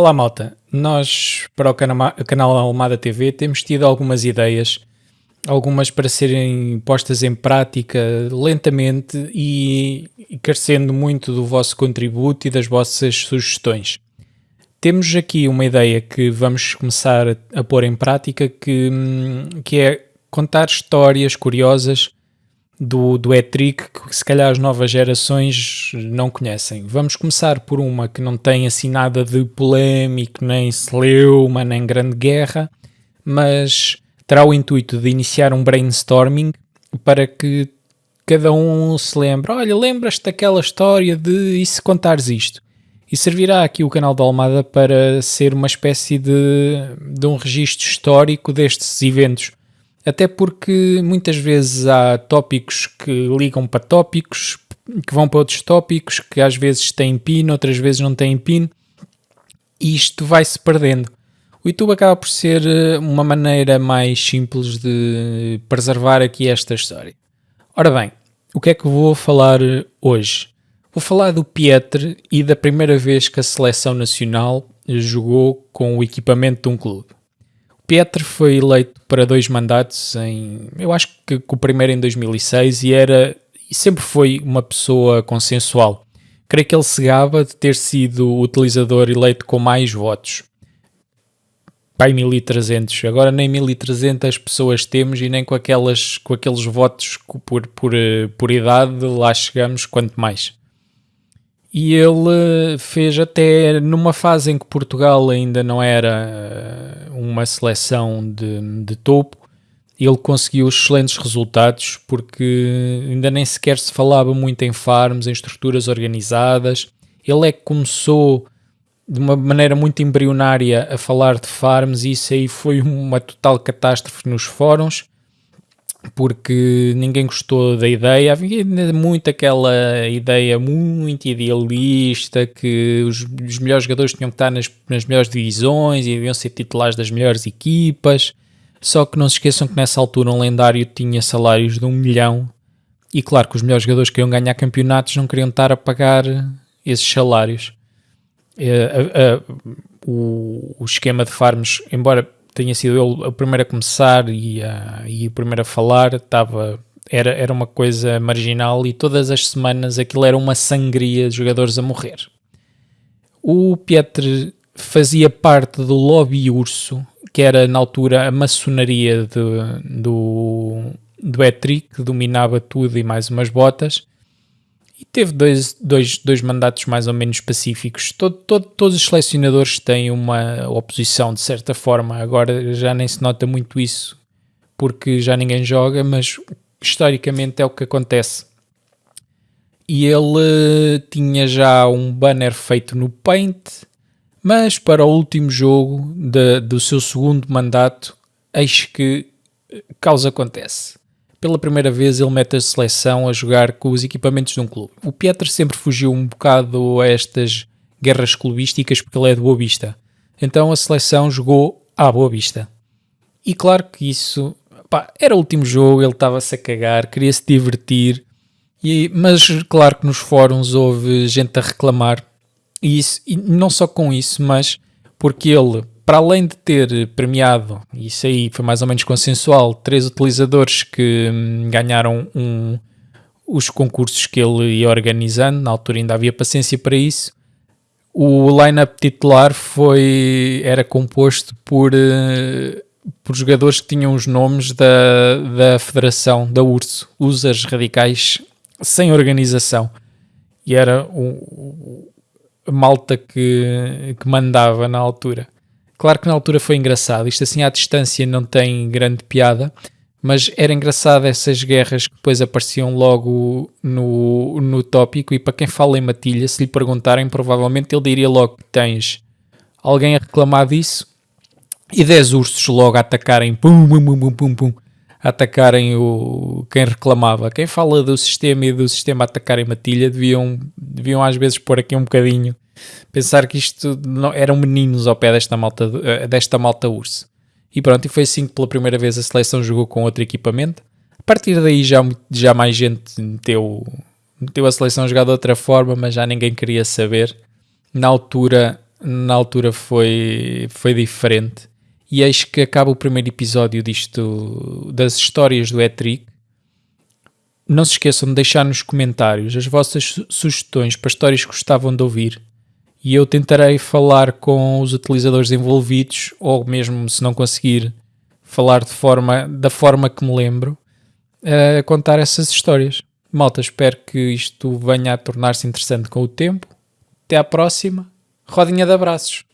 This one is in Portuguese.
Olá malta, nós para o canal Almada TV temos tido algumas ideias, algumas para serem postas em prática lentamente e, carecendo muito do vosso contributo e das vossas sugestões. Temos aqui uma ideia que vamos começar a, pôr em prática que, que é contar histórias curiosas do, do E-Trick que se calhar as novas gerações não conhecem. Vamos começar por uma que não tem assim nada de polémico, nem celeuma, nem grande guerra, mas terá o intuito de iniciar um brainstorming para que cada um se lembre, olha, lembras-te daquela história de e se contares isto? E servirá aqui o canal da Almada para ser uma espécie de, de um registro histórico destes eventos até porque muitas vezes há tópicos que ligam para tópicos, que vão para outros tópicos, que às vezes têm pin, outras vezes não têm pin, e isto vai-se perdendo. O YouTube acaba por ser eh, uma maneira mais simples de preservar aqui esta história. Ora bem, o que é que vou falar hoje? Vou falar do Pietre e da primeira vez que a seleção nacional jogou com o equipamento de um clube. Petr foi eleito para dois mandatos em, eu acho que, o primeiro em 2006 e era e sempre foi uma pessoa consensual. Creio que ele se gaba de ter sido o utilizador eleito com mais votos. Pai 1300. Agora nem 1300 pessoas temos e nem com, aquelas, com aqueles votos por, por, por idade lá chegamos, quanto mais e ele fez até numa fase em que Portugal ainda não era eh, uma seleção de, de topo, ele conseguiu excelentes resultados porque ainda nem sequer se falava muito em farms, em estruturas organizadas. Ele é que começou de uma maneira muito embrionária a falar de farms e isso aí foi uma total catástrofe nos fóruns porque ninguém gostou da ideia. Havia muito aquela ideia muito idealista que os, os melhores jogadores tinham que estar nas, nas, melhores divisões e deviam ser titulares das melhores equipas. Só que não se esqueçam que nessa altura um lendário tinha salários de um milhão e claro que os melhores jogadores que queriam ganhar campeonatos não queriam estar a pagar esses salários. Uh, uh, uh, o, o esquema de farms, embora tenha sido ele o primeiro a começar e, a, e o primeiro a falar, estava, era, era uma coisa marginal e todas as semanas aquilo era uma sangria de jogadores a morrer. O Pietre fazia parte do lobby urso, que era na altura a maçonaria de, do, do Etri, que dominava tudo e mais umas botas, e teve dois, dois, dois mandatos mais ou menos pacíficos. Todo, todo, todos os selecionadores têm uma oposição, de certa forma. Agora já nem se nota muito isso, porque já ninguém joga, mas historicamente é o que acontece. E ele tinha já um banner feito no Paint, mas para o último jogo de, do seu segundo mandato, eis que causa acontece pela primeira vez ele mete a seleção a jogar com os equipamentos de um clube. O Pieter sempre fugiu um bocado a estas guerras clubísticas porque ele é de Boa Vista. Então a seleção jogou à Boa Vista. E claro que isso pá, era o último jogo, ele estava-se a cagar, queria se divertir. E, mas claro que nos fóruns houve gente a reclamar. E, isso, e não só com isso, mas porque ele para além de ter premiado, isso aí foi mais ou menos consensual, três utilizadores que hum, ganharam um, os concursos que ele ia organizando, na altura ainda havia paciência para isso. O line-up titular foi, era composto por, uh, por jogadores que tinham os nomes da, da federação, da URSO, Users Radicais Sem Organização. E era o, a malta que, que mandava na altura. Claro que na altura foi engraçado, isto assim à distância não tem grande piada, mas era engraçado essas guerras que depois apareciam logo no, no tópico. E para quem fala em matilha, se lhe perguntarem, provavelmente ele diria logo que tens alguém a reclamar disso e 10 ursos logo a atacarem, pum, pum, pum, pum, pum, a atacarem o, quem reclamava. Quem fala do sistema e do sistema atacarem matilha deviam, deviam às vezes pôr aqui um bocadinho pensar que isto não, eram meninos ao pé desta malta, eh, desta malta urso. E pronto, e foi assim que pela primeira vez a seleção jogou com outro equipamento. A partir daí já, já mais gente meteu, meteu a seleção jogar de outra forma, mas já ninguém queria saber. Na altura na altura foi, foi diferente. E eis que acaba o primeiro episódio disto, das histórias do Etric. Não se esqueçam de deixar nos comentários as vossas sugestões para histórias que gostavam de ouvir. E eu tentarei falar com os utilizadores envolvidos, ou mesmo se não conseguir, falar de forma, da forma que me lembro, a contar essas histórias. Malta, espero que isto venha a tornar-se interessante com o tempo. Até à próxima. Rodinha de abraços.